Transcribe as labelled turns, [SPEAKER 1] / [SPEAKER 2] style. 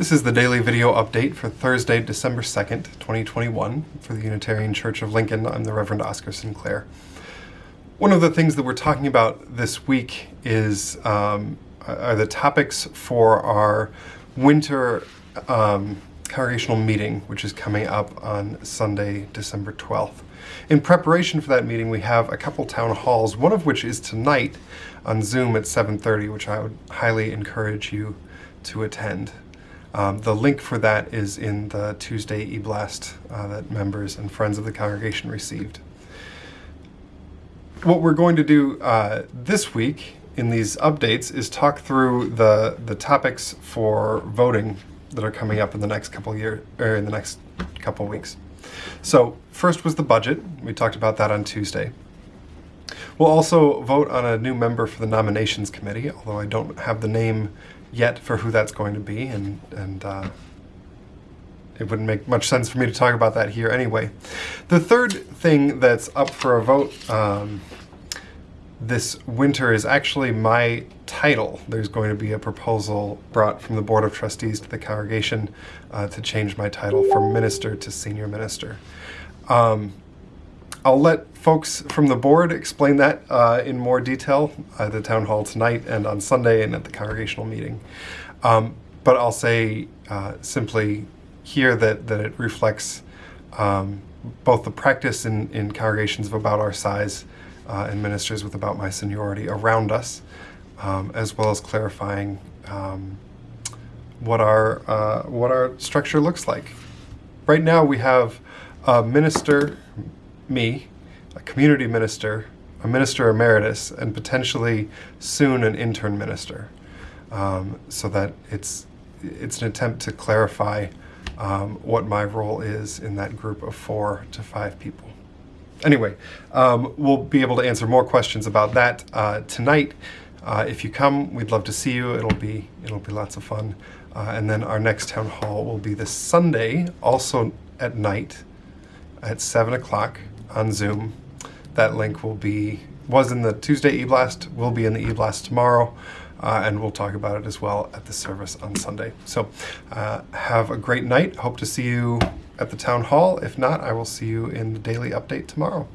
[SPEAKER 1] This is the daily video update for Thursday, December 2nd, 2021 for the Unitarian Church of Lincoln. I'm the Reverend Oscar Sinclair. One of the things that we're talking about this week is um, are the topics for our winter um, congregational meeting, which is coming up on Sunday, December 12th. In preparation for that meeting, we have a couple town halls, one of which is tonight on Zoom at 7.30, which I would highly encourage you to attend. Um, the link for that is in the Tuesday e-blast uh, that members and friends of the congregation received. What we're going to do uh, this week in these updates is talk through the the topics for voting that are coming up in the next couple year or in the next couple weeks. So first was the budget. We talked about that on Tuesday. We'll also vote on a new member for the nominations committee, although I don't have the name yet for who that's going to be, and, and uh, it wouldn't make much sense for me to talk about that here anyway. The third thing that's up for a vote um, this winter is actually my title. There's going to be a proposal brought from the Board of Trustees to the congregation uh, to change my title from minister to senior minister. Um, I'll let folks from the board explain that uh, in more detail at the town hall tonight and on Sunday and at the congregational meeting. Um, but I'll say uh, simply here that, that it reflects um, both the practice in, in congregations of about our size uh, and ministers with about my seniority around us, um, as well as clarifying um, what our uh, what our structure looks like. Right now we have a minister me, a community minister, a minister emeritus, and potentially soon an intern minister. Um, so that it's it's an attempt to clarify um, what my role is in that group of four to five people. Anyway, um, we'll be able to answer more questions about that uh, tonight. Uh, if you come, we'd love to see you. It'll be it'll be lots of fun. Uh, and then our next town hall will be this Sunday, also at night, at seven o'clock on Zoom. That link will be, was in the Tuesday e-blast, will be in the e-blast tomorrow, uh, and we'll talk about it as well at the service on Sunday. So uh, have a great night. Hope to see you at the town hall. If not, I will see you in the daily update tomorrow.